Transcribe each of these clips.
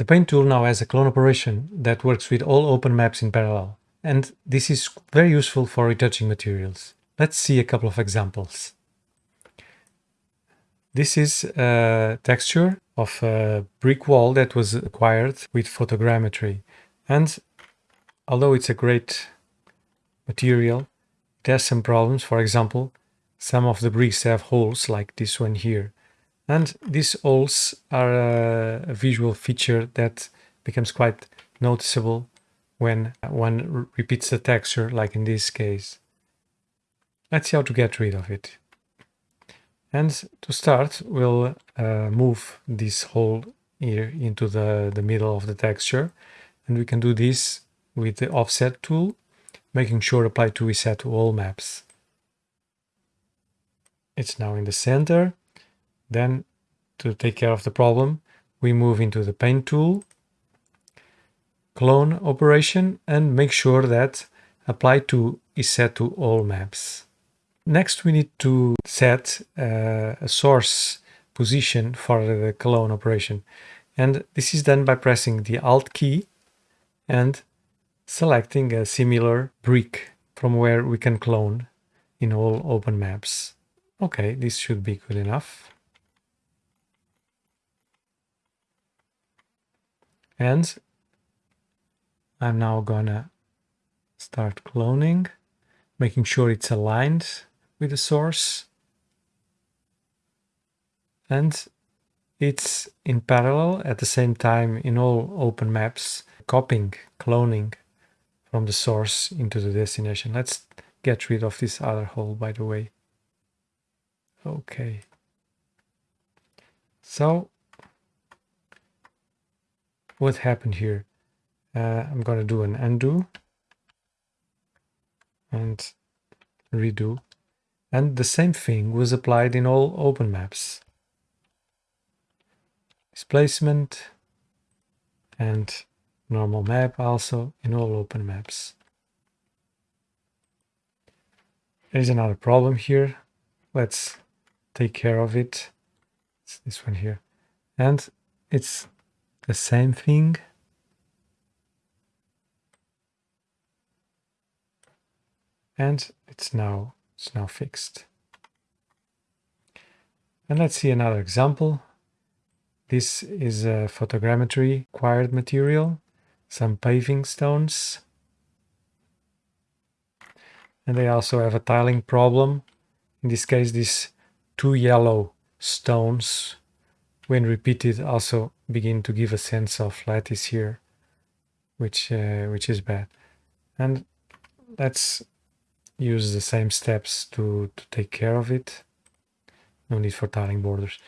The Paint tool now has a clone operation that works with all open maps in parallel, and this is very useful for retouching materials. Let's see a couple of examples. This is a texture of a brick wall that was acquired with photogrammetry. And although it's a great material, it has some problems. For example, some of the bricks have holes like this one here. And these holes are a, visual feature that becomes quite noticeable when one repeats the texture, like in this case. Let's see how to get rid of it. And to start, we'll uh, move this hole here into the, the middle of the texture. And we can do this with the offset tool, making sure apply to reset to all maps. It's now in the center. Then to take care of the problem, we move into the paint tool, clone operation, and make sure that apply to is set to all maps. Next, we need to set uh, a source position for the clone operation. And this is done by pressing the Alt key and selecting a similar brick from where we can clone in all open maps. Okay, this should be good enough. And I'm now gonna start cloning, making sure it's aligned with the source. And it's in parallel at the same time in all open maps, copying, cloning from the source into the destination. Let's get rid of this other hole, by the way. Okay. So what happened here? Uh, I'm going to do an undo and redo. And the same thing was applied in all open maps. Displacement and normal map also in all open maps. There is another problem here. Let's take care of it. It's this one here. And it's the same thing. And it's now it's now fixed. And let's see another example. This is a photogrammetry acquired material, some paving stones. And they also have a tiling problem. In this case, these two yellow stones when repeated also begin to give a sense of lattice here, which, uh, which is bad. And let's use the same steps to, to take care of it. No need for tiling borders.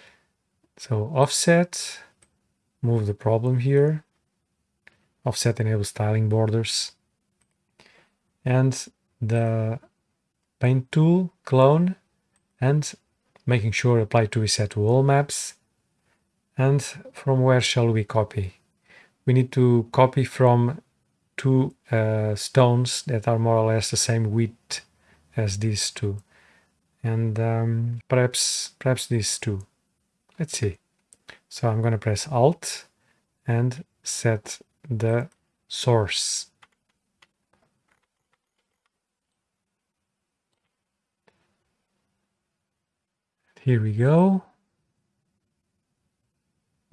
So offset, move the problem here. Offset enables tiling borders. And the paint tool, clone, and making sure apply to reset to all maps and from where shall we copy? We need to copy from two uh, stones that are more or less the same width as these two. And um, perhaps, perhaps these two. Let's see. So I'm going to press Alt and set the source. Here we go.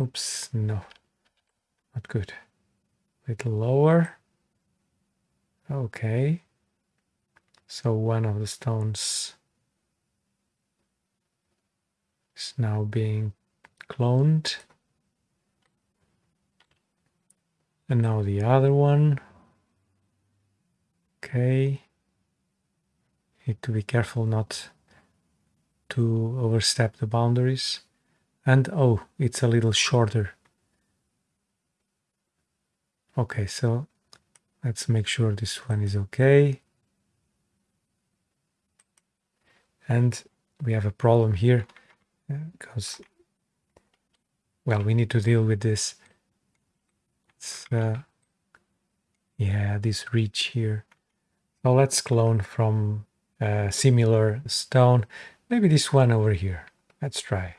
Oops, no, not good. A little lower. Okay. So one of the stones is now being cloned. And now the other one. Okay. Need to be careful not to overstep the boundaries. And oh, it's a little shorter. Okay, so let's make sure this one is okay. And we have a problem here because, well, we need to deal with this. Uh, yeah, this reach here. So let's clone from a similar stone. Maybe this one over here. Let's try.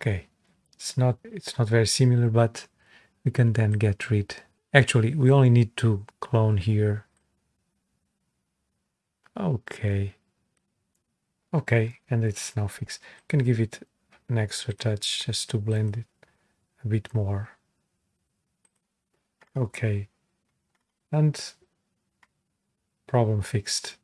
Okay, it's not it's not very similar, but we can then get rid. Actually, we only need to clone here. Okay. Okay, and it's now fixed. Can give it an extra touch just to blend it a bit more. Okay. And problem fixed.